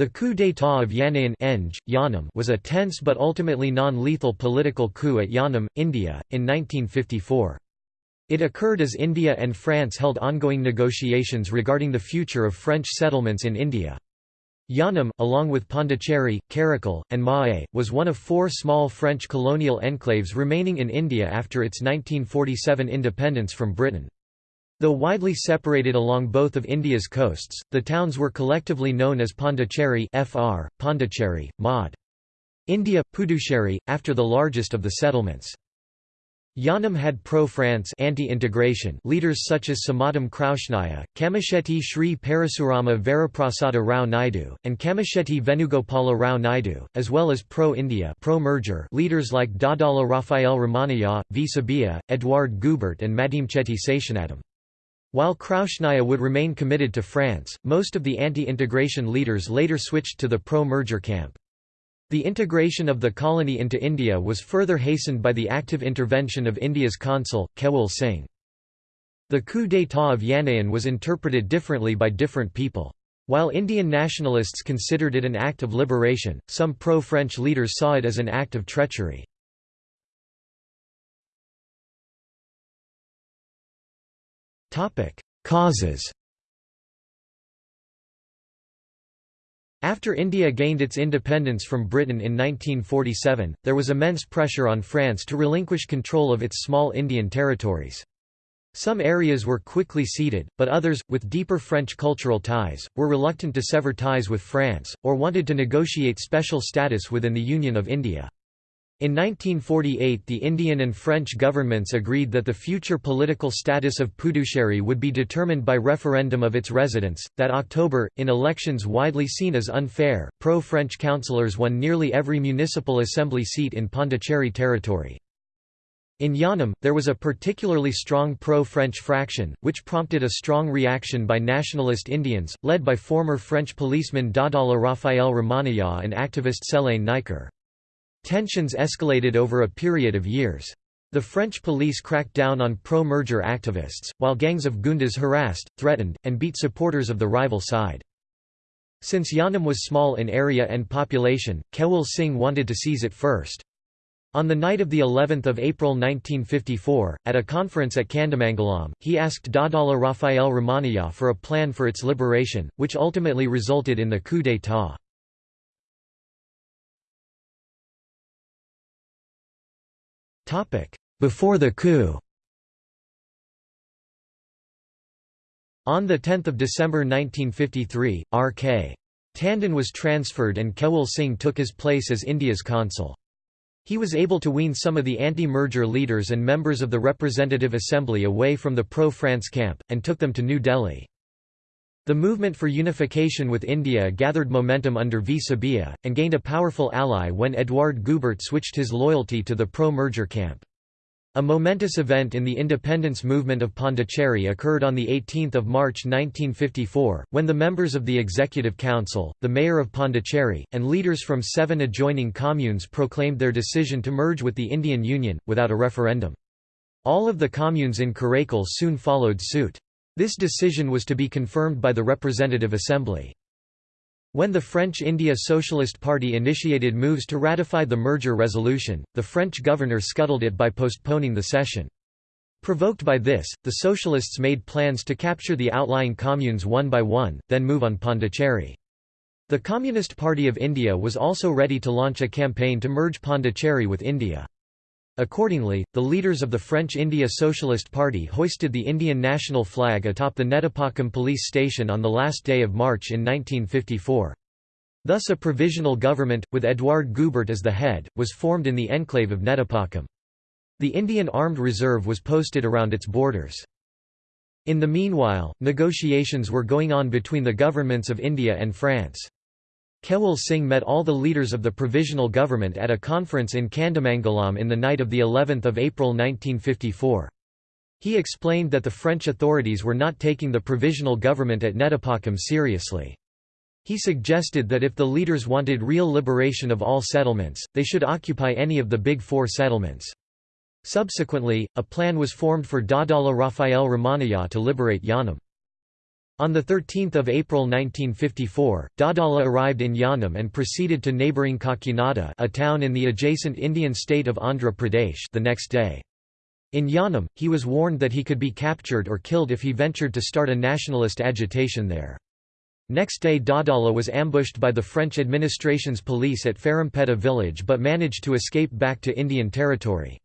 The coup d'état of Yanaon was a tense but ultimately non-lethal political coup at Yanam, India, in 1954. It occurred as India and France held ongoing negotiations regarding the future of French settlements in India. Yanam, along with Pondicherry, Karaikal, and Mahé, was one of four small French colonial enclaves remaining in India after its 1947 independence from Britain. Though widely separated along both of India's coasts, the towns were collectively known as Pondicherry (Fr. Pondicherry, Mod. India, Puducherry, after the largest of the settlements. Yanam had pro-France anti-integration leaders such as Samatam Kraushnaya, Kamashetty Sri Parasurama Varaprasada Rao Naidu, and Kamashetty Venugopala Rao Naidu, as well as pro-India pro-merger leaders like Dadala Raphael Ramanayya, V. Subbiah, Edouard Goubert and Madimchetty Seshanadam. While Kraushnaya would remain committed to France, most of the anti-integration leaders later switched to the pro-merger camp. The integration of the colony into India was further hastened by the active intervention of India's consul, Kewal Singh. The coup d'état of Yanaon was interpreted differently by different people. While Indian nationalists considered it an act of liberation, some pro-French leaders saw it as an act of treachery. Causes After India gained its independence from Britain in 1947, there was immense pressure on France to relinquish control of its small Indian territories. Some areas were quickly ceded, but others, with deeper French cultural ties, were reluctant to sever ties with France, or wanted to negotiate special status within the Union of India. In 1948 the Indian and French governments agreed that the future political status of Puducherry would be determined by referendum of its residents. That October, in elections widely seen as unfair, pro-French councillors won nearly every municipal assembly seat in Pondicherry territory. In Yanam, there was a particularly strong pro-French fraction, which prompted a strong reaction by nationalist Indians, led by former French policeman Dadala Raphael Ramanayya and activist Céline Niker. Tensions escalated over a period of years. The French police cracked down on pro-merger activists, while gangs of goondas harassed, threatened, and beat supporters of the rival side. Since Yanam was small in area and population, Kewal Singh wanted to seize it first. On the night of the 11th of April 1954, at a conference at Kandamangalam, he asked Dadala Raphael Ramanayya for a plan for its liberation, which ultimately resulted in the coup d'état. Before the coup On 10 December 1953, R.K. Tandon was transferred and Kewal Singh took his place as India's consul. He was able to wean some of the anti-merger leaders and members of the Representative Assembly away from the pro-France camp, and took them to New Delhi. The movement for unification with India gathered momentum under V. Subbiah, and gained a powerful ally when Edouard Goubert switched his loyalty to the pro-merger camp. A momentous event in the independence movement of Pondicherry occurred on 18 March 1954, when the members of the Executive Council, the Mayor of Pondicherry, and leaders from seven adjoining communes proclaimed their decision to merge with the Indian Union, without a referendum. All of the communes in Karaikal soon followed suit. This decision was to be confirmed by the Representative Assembly. When the French India Socialist Party initiated moves to ratify the merger resolution, the French governor scuttled it by postponing the session. Provoked by this, the Socialists made plans to capture the outlying communes one by one, then move on Pondicherry. The Communist Party of India was also ready to launch a campaign to merge Pondicherry with India. Accordingly, the leaders of the French India Socialist Party hoisted the Indian national flag atop the Netapakam police station on the last day of March in 1954. Thus a provisional government, with Edouard Goubert as the head, was formed in the enclave of Netapakam. The Indian Armed Reserve was posted around its borders. In the meanwhile, negotiations were going on between the governments of India and France. Kewal Singh met all the leaders of the provisional government at a conference in Kandamangalam in the night of the 11th of April 1954. He explained that the French authorities were not taking the provisional government at Netapakam seriously. He suggested that if the leaders wanted real liberation of all settlements, they should occupy any of the big four settlements. Subsequently, a plan was formed for Dadala Raphael Ramanayya to liberate Yanam. On 13 April 1954, Dadala arrived in Yanam and proceeded to neighbouring Kakinada a town in the adjacent Indian state of Andhra Pradesh the next day. In Yanam, he was warned that he could be captured or killed if he ventured to start a nationalist agitation there. Next day Dadala was ambushed by the French administration's police at Farampeta village but managed to escape back to Indian territory.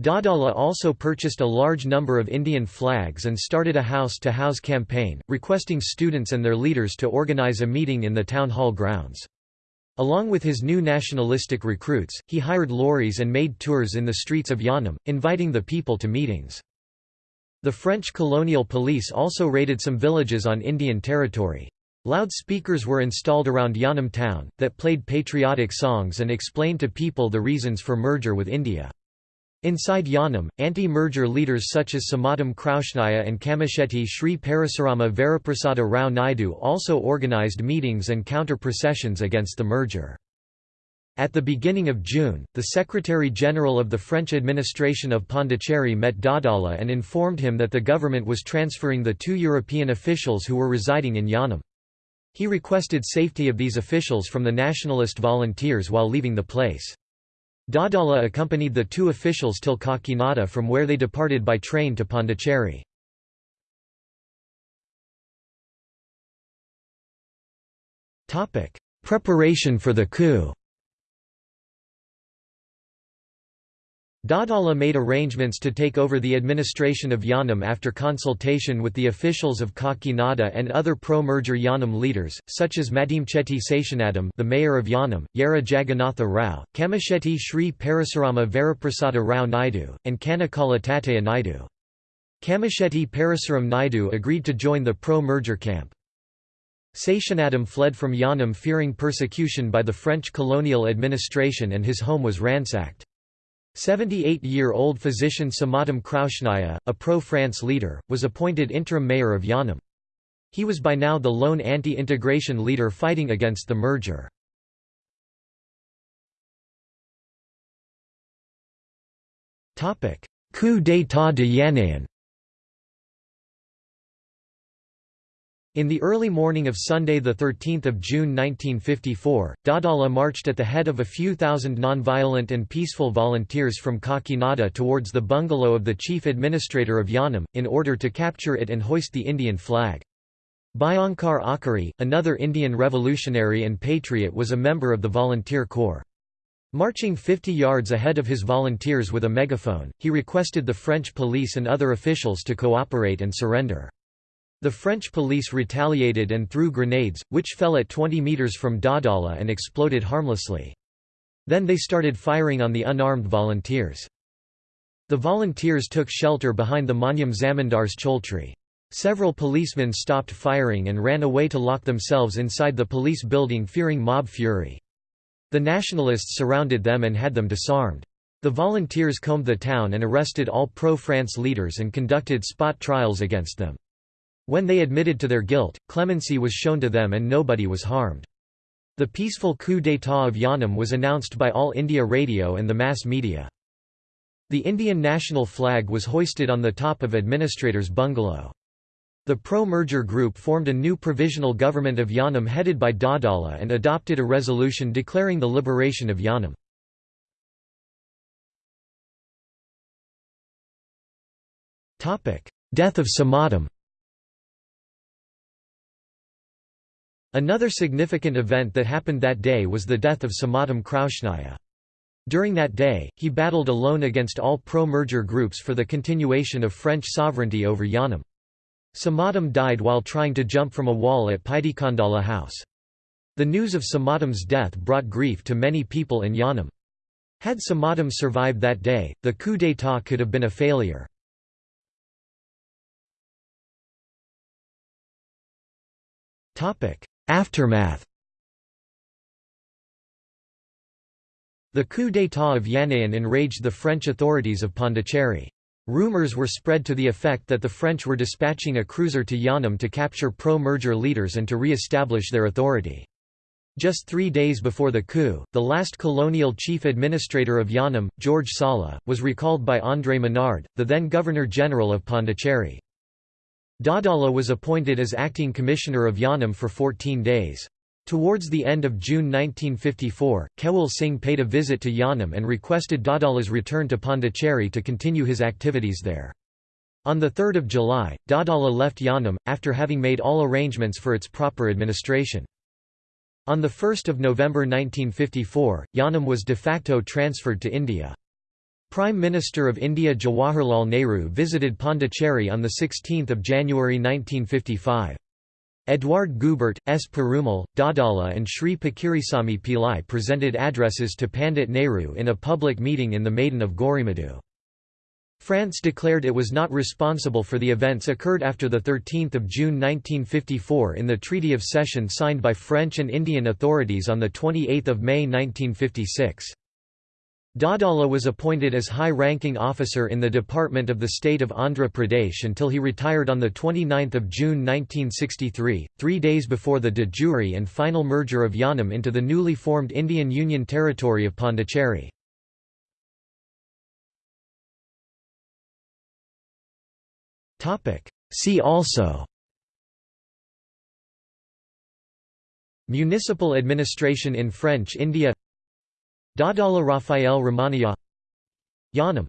Dadala also purchased a large number of Indian flags and started a house-to-house -house campaign, requesting students and their leaders to organize a meeting in the town hall grounds. Along with his new nationalistic recruits, he hired lorries and made tours in the streets of Yanam, inviting the people to meetings. The French colonial police also raided some villages on Indian territory. Loudspeakers were installed around Yanam town, that played patriotic songs and explained to people the reasons for merger with India. Inside Yanam, anti-merger leaders such as Samatam Kraushnaya and Kamashetty Sri Parasurama Varaprasada Rao Naidu also organized meetings and counter-processions against the merger. At the beginning of June, the Secretary-General of the French administration of Pondicherry met Dadala and informed him that the government was transferring the two European officials who were residing in Yanam. He requested safety of these officials from the nationalist volunteers while leaving the place. Dadala accompanied the two officials till Kakinada from where they departed by train to Pondicherry. Preparation for the coup Dadala made arrangements to take over the administration of Yanam after consultation with the officials of Kakinada and other pro-merger Yanam leaders, such as Madimchetty Seshanadam the mayor of Yanam, Yara Jagannatha Rao, Kamashetty Sri Parasurama Varaprasada Rao Naidu, and Kanakala Tataya Naidu. Kamashetty Parasuram Naidu agreed to join the pro-merger camp. Seshanadam fled from Yanam fearing persecution by the French colonial administration and his home was ransacked. 78-year-old physician Samatam Kraushnaya, a pro-France leader, was appointed interim mayor of Yanam. He was by now the lone anti-integration leader fighting against the merger. Coup d'état de Yanaon In the early morning of Sunday 13 June 1954, Dadala marched at the head of a few thousand non-violent and peaceful volunteers from Kakinada towards the bungalow of the chief administrator of Yanam, in order to capture it and hoist the Indian flag. Bhayankar Achari, another Indian revolutionary and patriot was a member of the volunteer corps. Marching 50 yards ahead of his volunteers with a megaphone, he requested the French police and other officials to cooperate and surrender. The French police retaliated and threw grenades, which fell at 20 metres from Dadala and exploded harmlessly. Then they started firing on the unarmed volunteers. The volunteers took shelter behind the Manyam Zamindar's Choultry. Several policemen stopped firing and ran away to lock themselves inside the police building fearing mob fury. The nationalists surrounded them and had them disarmed. The volunteers combed the town and arrested all pro-France leaders and conducted spot trials against them. When they admitted to their guilt, clemency was shown to them and nobody was harmed. The peaceful coup d'état of Yanam was announced by All India Radio and the mass media. The Indian national flag was hoisted on the top of administrator's bungalow. The pro-merger group formed a new provisional government of Yanam headed by Dadala and adopted a resolution declaring the liberation of Yanam. Death of Samatam Another significant event that happened that day was the death of Samatam Kraushnaya. During that day, he battled alone against all pro-merger groups for the continuation of French sovereignty over Yanam. Samatam died while trying to jump from a wall at Paidikandala house. The news of Samatam's death brought grief to many people in Yanam. Had Samatam survived that day, the coup d'état could have been a failure. Aftermath The coup d'état of Yanaon enraged the French authorities of Pondicherry. Rumours were spread to the effect that the French were dispatching a cruiser to Yanam to capture pro-merger leaders and to re-establish their authority. Just three days before the coup, the last colonial chief administrator of Yanam, George Sala, was recalled by André Menard, the then Governor-General of Pondicherry. Dadala was appointed as acting commissioner of Yanam for 14 days. Towards the end of June 1954, Kewal Singh paid a visit to Yanam and requested Dadala's return to Pondicherry to continue his activities there. On 3 July, Dadala left Yanam, after having made all arrangements for its proper administration. On 1 November 1954, Yanam was de facto transferred to India. Prime Minister of India Jawaharlal Nehru visited Pondicherry on 16 January 1955. Edouard Goubert, S. Perumal, Dadala and Sri Pakirisamy Pillai presented addresses to Pandit Nehru in a public meeting in the Maidan of Gorimadu. France declared it was not responsible for the events occurred after 13 June 1954 in the Treaty of Cession signed by French and Indian authorities on 28 May 1956. Dadala was appointed as high-ranking officer in the Department of the State of Andhra Pradesh until he retired on 29 June 1963, three days before the de jure and final merger of Yanam into the newly formed Indian Union Territory of Pondicherry. See also Municipal administration in French India Dadala Raphael Ramanayya Yanam